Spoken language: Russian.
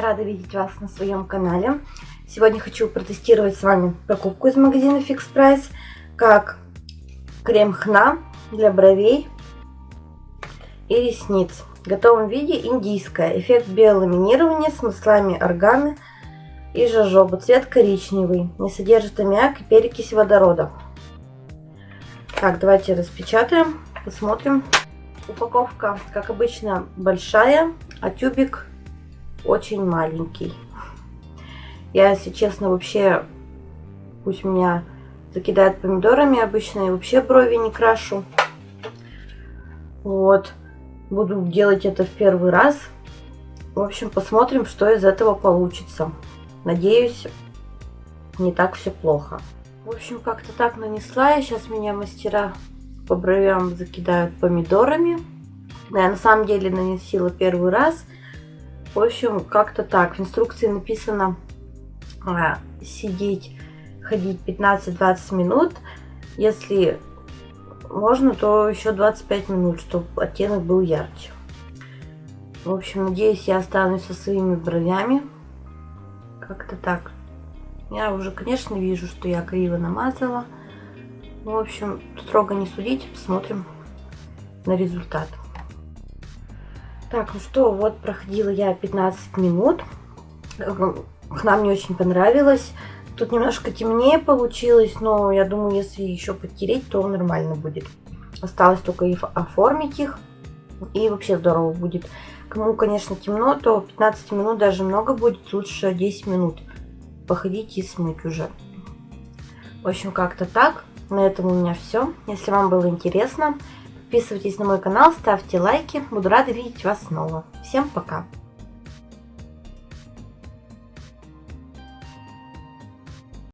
рада видеть вас на своем канале. Сегодня хочу протестировать с вами покупку из магазина Fix Price, как крем хна для бровей и ресниц. В готовом виде индийская. Эффект биоламинирования с маслами органы и жожоба. Цвет коричневый. Не содержит аммиак и перекись водорода. Так, давайте распечатаем, посмотрим. Упаковка, как обычно, большая, а тюбик очень маленький. Я, если честно, вообще, пусть меня закидают помидорами обычно, и вообще брови не крашу. Вот. Буду делать это в первый раз. В общем, посмотрим, что из этого получится. Надеюсь, не так все плохо. В общем, как-то так нанесла. И сейчас меня мастера по бровям закидают помидорами. Я на самом деле нанесила первый раз. В общем, как-то так. В инструкции написано а, сидеть, ходить 15-20 минут. Если можно, то еще 25 минут, чтобы оттенок был ярче. В общем, надеюсь, я останусь со своими бровями. Как-то так. Я уже, конечно, вижу, что я криво намазала. В общем, строго не судите, посмотрим на результат. Так, ну что, вот проходила я 15 минут. Хна мне очень понравилась. Тут немножко темнее получилось, но я думаю, если еще подтереть, то нормально будет. Осталось только и оформить их, и вообще здорово будет. Кому, конечно, темно, то 15 минут даже много будет, лучше 10 минут походить и смыть уже. В общем, как-то так. На этом у меня все. Если вам было интересно, Подписывайтесь на мой канал, ставьте лайки. Буду рада видеть вас снова. Всем пока!